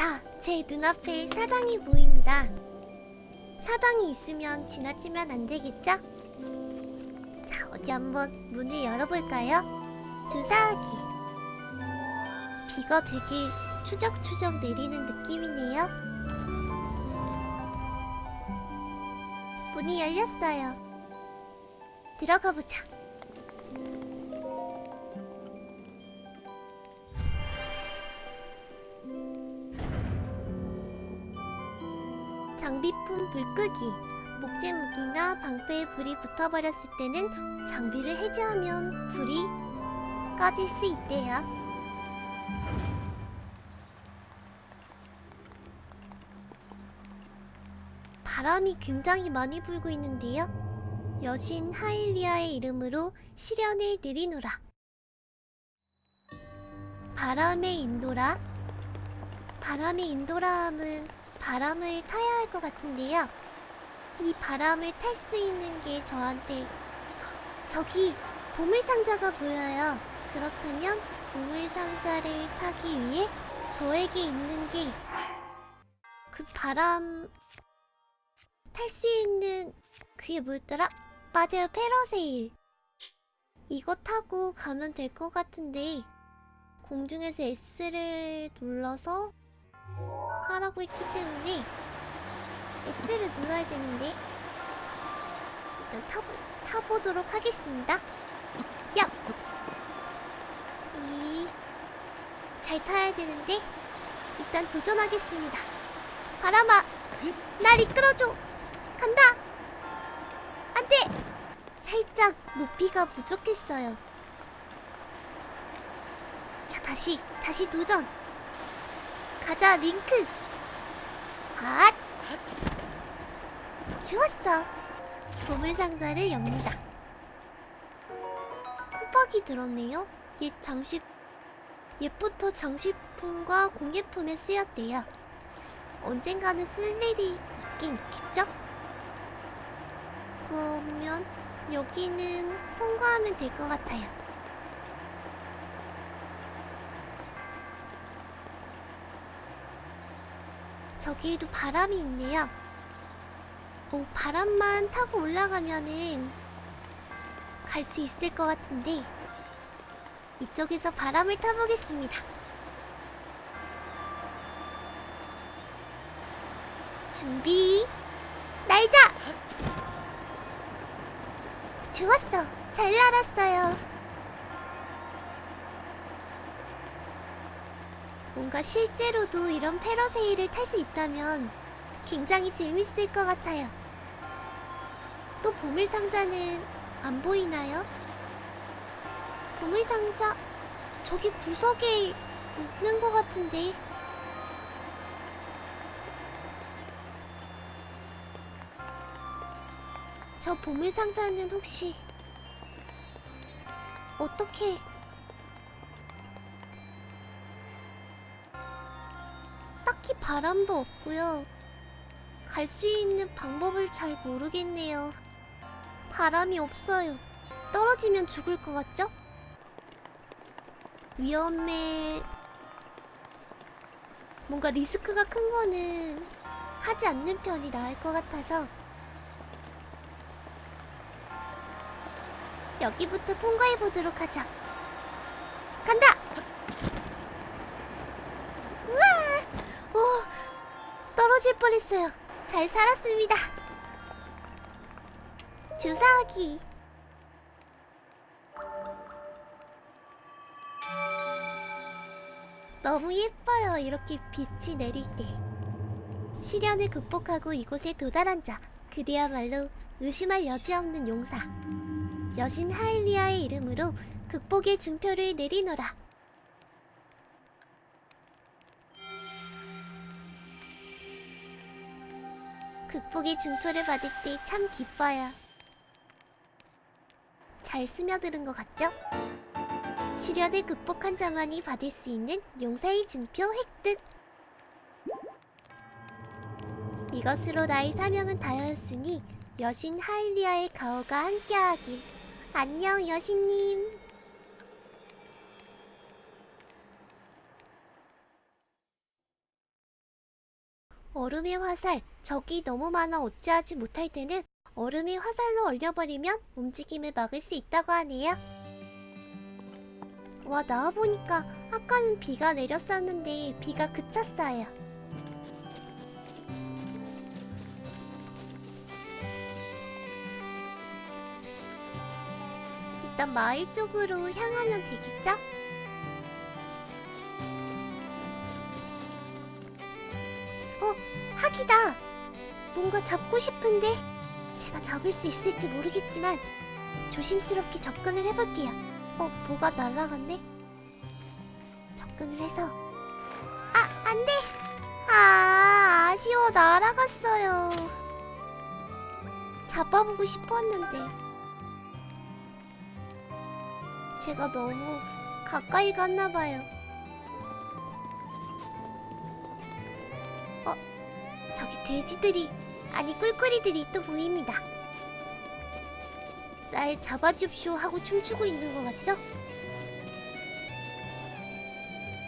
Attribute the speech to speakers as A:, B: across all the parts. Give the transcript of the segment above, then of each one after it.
A: 자, 제 눈앞에 사당이 보입니다. 사당이 있으면 지나치면 안 되겠죠? 자, 어디 한번 문을 열어볼까요? 주사하기. 비가 되게 추적추적 내리는 느낌이네요. 문이 열렸어요. 들어가 보자. 장비품 불 끄기. 목재 무기나 방패에 불이 붙어버렸을 때는 장비를 해제하면 불이 꺼질 수 있대요. 바람이 굉장히 많이 불고 있는데요. 여신 하일리아의 이름으로 시련을 내리노라. 바람의 인도라. 바람의 인도라함은 바람을 타야 할 것 같은데요. 이 바람을 탈 수 있는 게 저한테 저기 보물상자가 보여요. 그렇다면 보물상자를 타기 위해 저에게 있는 게 그 바람 탈 수 있는 그게 뭐였더라? 맞아요, 페러세일. 이거 타고 가면 될 것 같은데 공중에서 S를 눌러서 하라고 했기 때문에 S를 눌러야 되는데 일단 타보, 타보도록 하겠습니다. 야! 이... 잘 타야 되는데 일단 도전하겠습니다. 바람아! 날 이끌어줘! 간다! 안 돼! 살짝 높이가 부족했어요. 자, 다시, 다시 도전! 가자, 링크! 핫! 좋았어! 보물상자를 엽니다. 호박이 들었네요? 옛 장식, 옛부터 장식품과 공예품에 쓰였대요. 언젠가는 쓸 일이 있긴 있겠죠? 그러면 여기는 통과하면 될 것 같아요. 저기에도 바람이 있네요. 오, 바람만 타고 올라가면은 갈 수 있을 것 같은데 이쪽에서 바람을 타보겠습니다. 준비 날자 좋았어 잘 날았어요 뭔가 실제로도 이런 패러세일을 탈수 있다면 굉장히 재밌을 것 같아요. 또 보물상자는 안 보이나요? 보물상자? 저기 구석에 있는 것 같은데. 저 보물상자는 혹시 어떻게 바람도 없고요. 갈 수 있는 방법을 잘 모르겠네요. 바람이 없어요. 떨어지면 죽을 것 같죠? 위험해. 뭔가 리스크가 큰 거는 하지 않는 편이 나을 것 같아서 여기부터 통과해 보도록 하자. 간다. 우와, 오, 떨어질 뻔했어요. 잘 살았습니다. 주사하기. 너무 예뻐요. 이렇게 빛이 내릴 때. 시련을 극복하고 이곳에 도달한 자. 그대야말로 의심할 여지 없는 용사. 여신 하일리아의 이름으로 극복의 증표를 내리노라. 극복의 증표를 받을 때 참 기뻐요. 잘 스며드는 것 같죠? 시련을 극복한 자만이 받을 수 있는 용사의 증표 획득! 이것으로 나의 사명은 다하였으니 여신 하일리아의 가오가 함께하길. 안녕 여신님. 얼음의 화살, 적이 너무 많아 어찌하지 못할 때는 얼음의 화살로 얼려버리면 움직임을 막을 수 있다고 하네요. 와, 나와보니까 아까는 비가 내렸었는데 비가 그쳤어요. 일단 마을 쪽으로 향하면 되겠죠? 학이다! 뭔가 잡고 싶은데 제가 잡을 수 있을지 모르겠지만 조심스럽게 접근을 해볼게요. 어, 뭐가 날아갔네? 접근을 해서 아, 안 돼! 아, 아쉬워. 날아갔어요. 잡아보고 싶었는데 제가 너무 가까이 갔나봐요. 저기 돼지들이, 아니 꿀꿀이들이 또 보입니다. 날 잡아줍쇼 하고 춤추고 있는 것 같죠?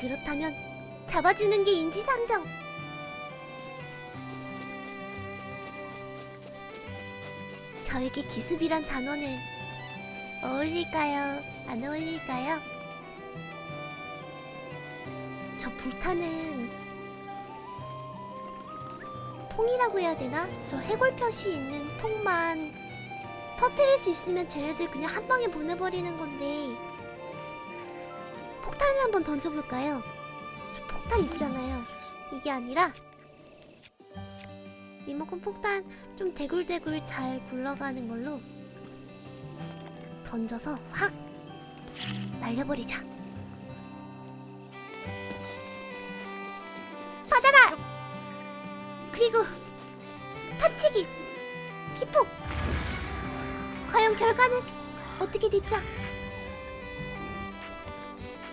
A: 그렇다면 잡아주는 게 인지상정. 저에게 기습이란 단어는 어울릴까요? 안 어울릴까요? 저 불타는 통이라고 해야 되나? 저 해골 표시 있는 통만 터트릴 수 있으면 쟤네들 그냥 한 방에 보내버리는 건데 폭탄을 한번 던져볼까요? 저 폭탄 있잖아요. 이게 아니라 리모컨 폭탄 좀 대굴대굴 잘 굴러가는 걸로 던져서 확 날려버리자. 터치기! 기폭! 과연 결과는 어떻게 됐죠?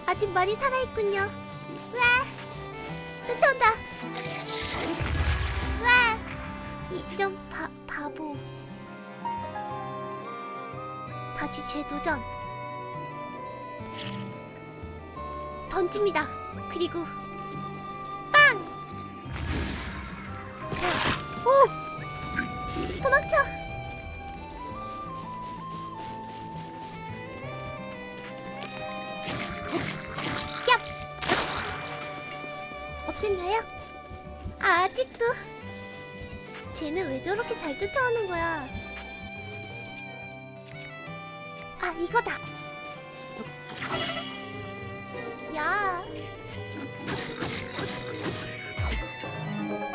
A: 아직 많이 살아있군요. 와! 쫓아온다! 와! 이, 이런 바, 바보. 다시 재도전. 던집니다. 그리고 아, 아직도 쟤는 왜 저렇게 잘 쫓아오는 거야? 아, 이거다. 야.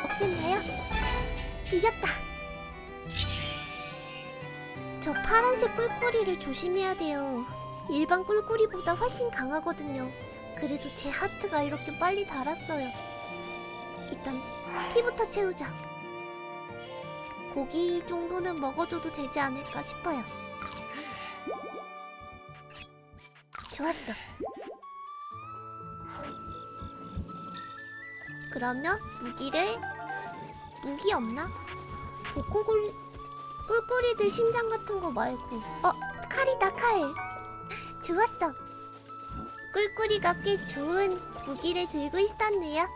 A: 없앴나요? 이겼다. 저 파란색 꿀꿀이를 조심해야 돼요. 일반 꿀꿀이보다 훨씬 강하거든요. 그래서 제 하트가 이렇게 빨리 달았어요. 일단 피부터 채우자. 고기 정도는 먹어줘도 되지 않을까 싶어요. 좋았어. 그러면 무기를 무기 없나? 복고굴 꿀꿀이들 심장 같은 거 말고 어 칼이다 칼. 좋았어. 꿀꿀이가 꽤 좋은 무기를 들고 있었네요.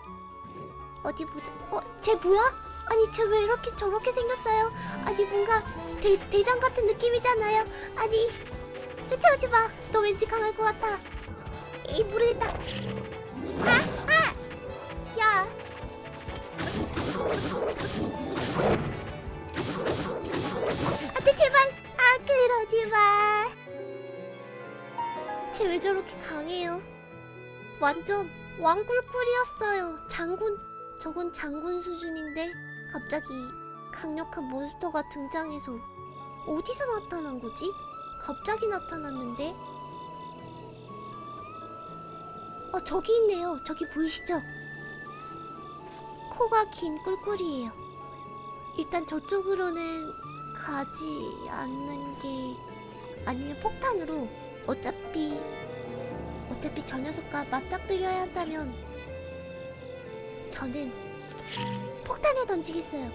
A: 어디 보자. 어, 쟤 뭐야? 아니 쟤 왜 이렇게 저렇게 생겼어요? 아니 뭔가 대, 대장 같은 느낌이잖아요. 아니 쫓아오지 마. 너 왠지 강할 것 같아. 이 모르겠다. 아, 아, 야. 안돼 제발. 아 그러지 마. 쟤 왜 저렇게 강해요? 완전 왕꿀꿀이었어요. 장군. 저건 장군 수준인데 갑자기 강력한 몬스터가 등장해서 어디서 나타난 거지? 갑자기 나타났는데? 어, 저기 있네요. 저기 보이시죠? 코가 긴 꿀꿀이에요. 일단 저쪽으로는 가지 않는 게 아니면 폭탄으로 어차피 어차피 저 녀석과 맞닥뜨려야 한다면 저는 폭탄을 던지겠어요.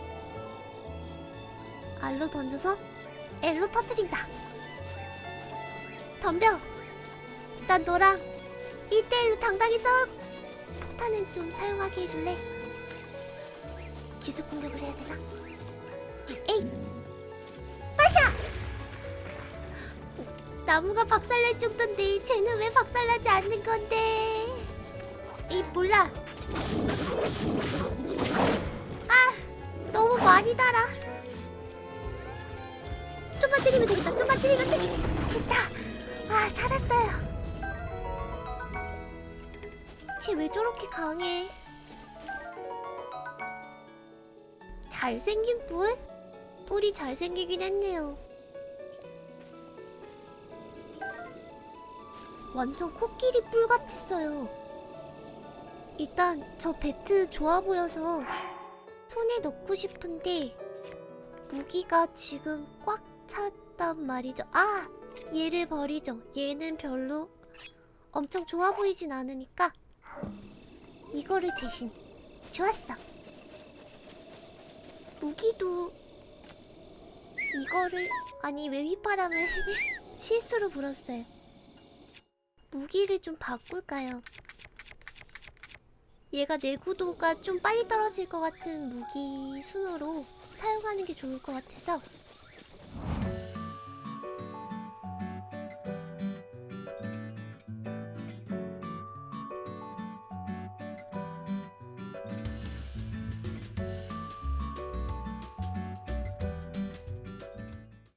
A: 알로 던져서 엘로 터뜨린다. 덤벼! 난 너랑 1대1로 당당히 싸울 폭탄은 좀 사용하게 해줄래? 기습 공격을 해야 되나? 에이! 빠샤! 나무가 박살날 정도인데 쟤는 왜 박살나지 않는 건데? 이 몰라. 아, 너무 많이 달아. 좀만 때리면 되겠다. 좀만 때리면 되겠다. 아, 살았어요. 쟤 왜 저렇게 강해? 잘생긴 뿔? 뿔이 잘생기긴 했네요. 완전 코끼리 뿔 같았어요. 일단 저 배트 좋아 보여서 손에 넣고 싶은데 무기가 지금 꽉 찼단 말이죠. 아! 얘를 버리죠. 얘는 별로 엄청 좋아 보이진 않으니까 이거를 대신 좋았어. 무기도 이거를 아니 왜 휘파람을 실수로 불었어요. 무기를 좀 바꿀까요? 얘가 내구도가 좀 빨리 떨어질 것 같은 무기 순으로 사용하는 게 좋을 것 같아서